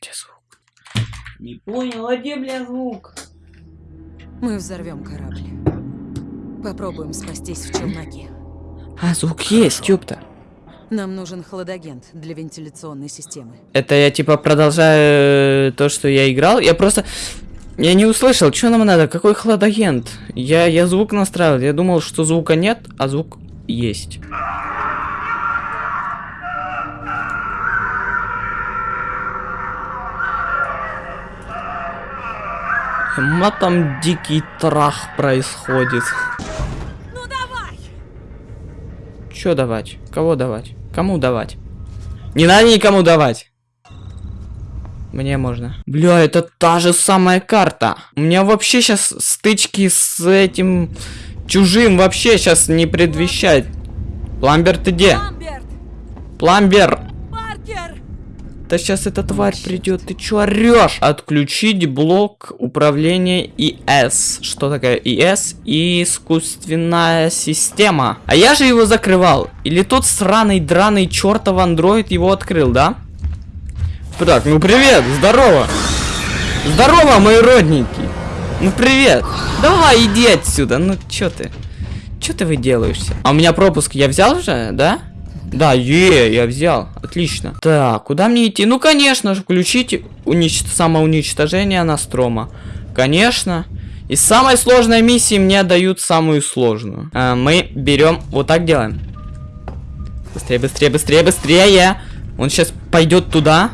где звук? Не понял, а где, бля, звук? Мы взорвем корабль. Попробуем спастись в челноке. А, звук есть, ёпта. Нам нужен хладагент для вентиляционной системы. Это я типа продолжаю э, то, что я играл. Я просто... Я не услышал, что нам надо, какой хладагент. Я, я звук настраивал, я думал, что звука нет, а звук есть. Ма там дикий трах происходит. Ну давай! Чё давать? Кого давать? Кому давать? Не надо никому давать. Мне можно. Бля, это та же самая карта. У меня вообще сейчас стычки с этим чужим вообще сейчас не предвещает. Пламбер, ты где? Ламберт! Пламбер! Да сейчас эта тварь придет, ты чё орешь? Отключить блок управления ИС. Что такое ИС? Искусственная система. А я же его закрывал. Или тот сраный, драный чертов андроид его открыл, да? Так, ну привет, здорово. Здорово, мои родненькие. Ну привет. Давай, иди отсюда. Ну чё ты? Чё ты выделаешься? А у меня пропуск я взял уже, да? Да, е, я взял. Отлично. Так, куда мне идти? Ну, конечно же, включите унич... самоуничтожение Настрома. Конечно. Из самой сложной миссии мне дают самую сложную. А, мы берем, вот так делаем. Быстрее, быстрее, быстрее, быстрее. Он сейчас пойдет туда.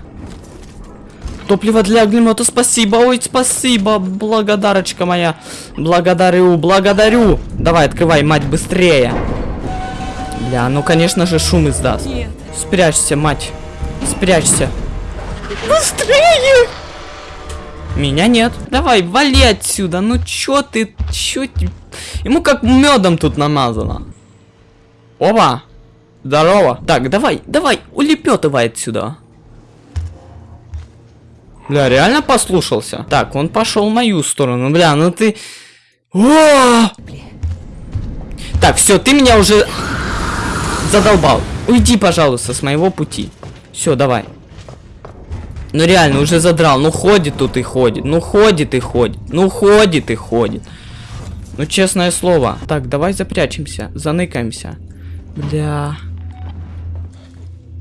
Топливо для огнемета, спасибо, ой, спасибо, благодарочка моя. Благодарю, благодарю. Давай, открывай, мать, быстрее. Бля, ну конечно же шум издаст. Нет. Спрячься, мать. Спрячься. Быстрее! Меня нет. Давай, вали отсюда. Ну чё ты, чё ты? Ему как медом тут намазано. Опа. Здорово. Так, давай, давай, улепетывай отсюда. Бля, реально послушался? Так, он пошел в мою сторону. Бля, ну ты... О! Так, все, ты меня уже задолбал. Уйди, пожалуйста, с моего пути. Все, давай. Ну реально, уже задрал. Ну ходит тут и ходит. Ну ходит и ходит. Ну ходит и ходит. Ну честное слово. Так, давай запрячемся. Заныкаемся. Бля.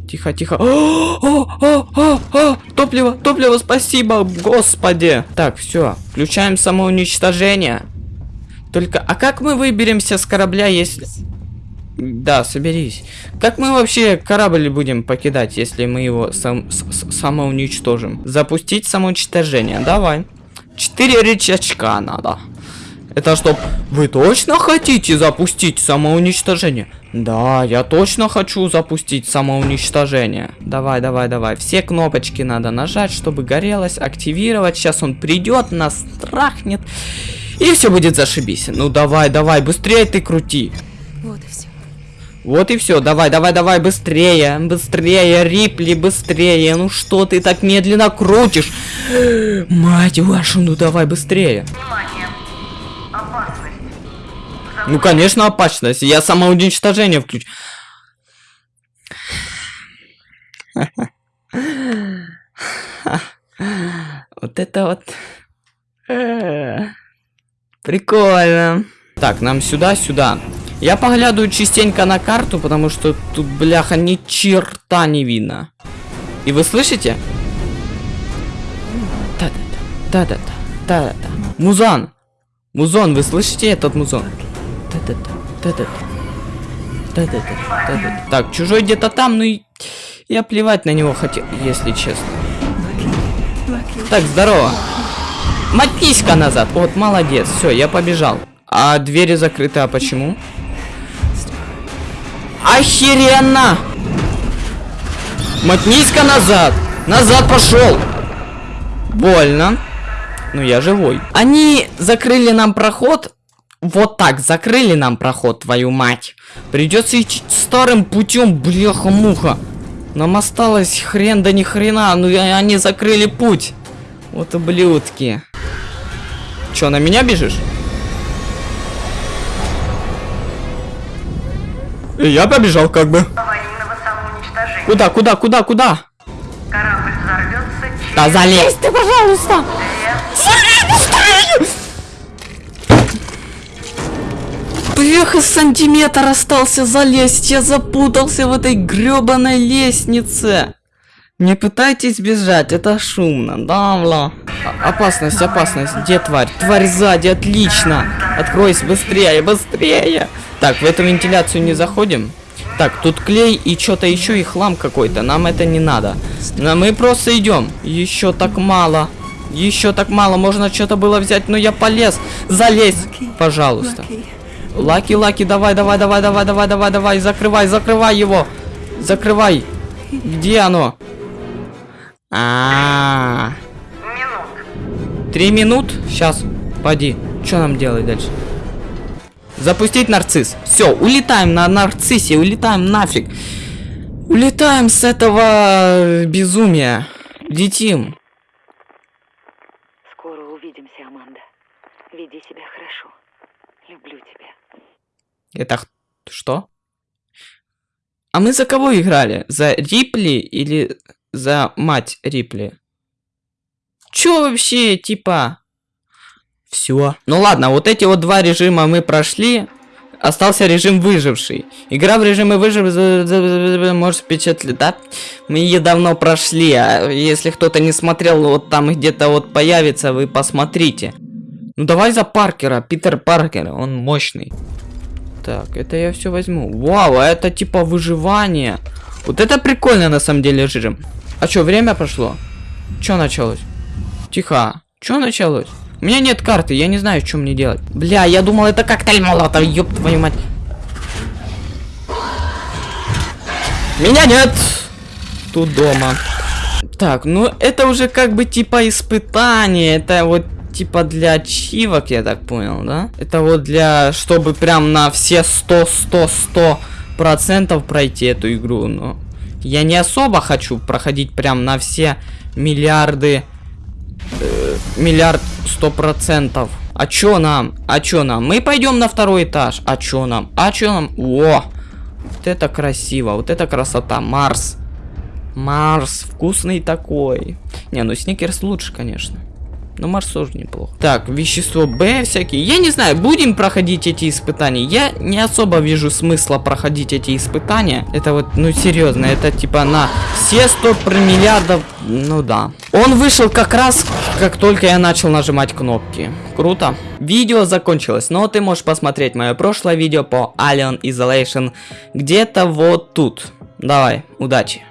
Тихо, тихо. О, о, о, о, о, топливо, топливо, спасибо, господи. Так, все, включаем самоуничтожение. Только, а как мы выберемся с корабля, если... Да, соберись. Как мы вообще корабль будем покидать, если мы его сам, самоуничтожим? Запустить самоуничтожение, давай. Четыре рычажка надо. Это чтоб вы точно хотите запустить самоуничтожение? Да, я точно хочу запустить самоуничтожение. Давай, давай, давай. Все кнопочки надо нажать, чтобы горелось, активировать. Сейчас он придет, нас трахнет. И все будет зашибись. Ну давай, давай, быстрее ты крути. Вот и все. Вот и все, давай, давай, давай, быстрее, быстрее, Рипли, быстрее. Ну что ты так медленно крутишь? Мать вашу, ну давай быстрее. Внимание! Опасность! Ну, конечно, опасность. Я самоуничтожение включу. Вот это вот. Прикольно. Так, нам сюда, сюда. Я поглядываю частенько на карту, потому что тут, бляха, ни черта не видно. И вы слышите? Да-да-да, да-да-да, да-да-да. Музан! Музон, вы слышите этот музон? Да-да-да, да-да-да. Да-да-да, да-да. Так, чужой где-то там, ну и... Я плевать на него хотел, если честно. Так, здорово. Мотнись-ка назад. Вот, молодец. Все, я побежал. А двери закрыты, а почему? Охеренно! Мотнись-ка назад! Назад пошел! Больно. Ну я живой. Они закрыли нам проход. Вот так, закрыли нам проход, твою мать. Придется идти старым путем, бляха-муха. Нам осталось хрен да ни хрена, ну они закрыли путь. Вот ублюдки. Чё, на меня бежишь? Я побежал как бы. Куда, куда, куда, куда? Корабль взорвется Да залезь ты, пожалуйста! Бляха, сантиметр остался залезть, я запутался в этой гребаной лестнице. Не пытайтесь бежать, это шумно, да, бла. А- опасность, опасность, где тварь? Тварь сзади, отлично. Откройся быстрее, быстрее. Так, в эту вентиляцию не заходим. Так, тут клей и что-то еще и хлам какой-то. Нам это не надо. Но мы просто идем. Еще так мало. Еще так мало. Можно что-то было взять, но я полез. Залезь, пожалуйста. Лаки, Лаки, давай, давай, давай, давай, давай, давай, давай, закрывай, закрывай его. Закрывай. Где оно? А, Минут. три минут? Сейчас, поди. Что нам делать дальше? Запустить нарцисс. Все, улетаем на нарциссе, улетаем нафиг. Улетаем с этого безумия. Летим. Скоро увидимся, Аманда. Веди себя хорошо. Люблю тебя. Это что? А мы за кого играли? За Рипли или за мать Рипли? Чё вообще, типа? Все. Ну ладно, вот эти вот два режима мы прошли. Остался режим выживший. Игра в режиме выживший может впечатлить, да? Мы ее давно прошли, а если кто-то не смотрел, вот там где-то вот появится, вы посмотрите. Ну давай за Паркера, Питер Паркер, он мощный. Так, это я все возьму. Вау, а это типа выживание. Вот это прикольно на самом деле режим. А что, время прошло? Что началось? Тихо. Что началось? У меня нет карты, я не знаю, что мне делать. Бля, я думал, это коктейль молотов, ёб твою мать. Меня нет! Тут дома. Так, ну это уже как бы типа испытание. Это вот типа для ачивок, я так понял, да? Это вот для, чтобы прям на все 100, 100, 100 процентов пройти эту игру, но я не особо хочу проходить прям на все миллиарды, э, миллиард сто процентов. А чё нам? А чё нам? Мы пойдем на второй этаж. А чё нам? А чё нам? О! Вот это красиво, вот это красота. Марс. Марс, вкусный такой. Не, ну Сникерс лучше, конечно. Но Марс тоже неплохо. Так, вещество Б всякие. Я не знаю, будем проходить эти испытания. Я не особо вижу смысла проходить эти испытания. Это вот, ну серьезно, это типа на все 100 миллиардов. Ну да. Он вышел как раз, как только я начал нажимать кнопки. Круто. Видео закончилось, но ты можешь посмотреть мое прошлое видео по Alien Isolation где-то вот тут. Давай, удачи.